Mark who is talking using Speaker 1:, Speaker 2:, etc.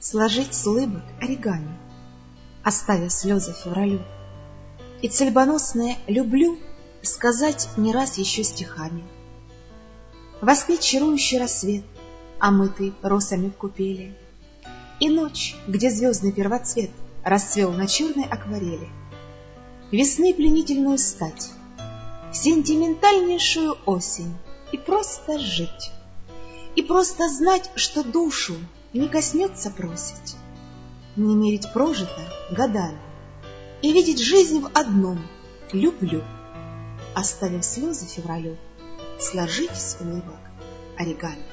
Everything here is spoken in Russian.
Speaker 1: Сложить с улыбок оригами, Оставив слезы февралю. И цельбоносное «люблю» Сказать не раз еще стихами. Воскрит чарующий рассвет, Омытый росами в купели, И ночь, где звездный первоцвет Расцвел на черной акварели. Весны пленительную стать, Сентиментальнейшую осень И просто жить, И просто знать, что душу Не коснется бросить, Не мерить прожито годами И видеть жизнь в одном — люблю. Оставив слезы февралю, Сложить с улыбок оригами.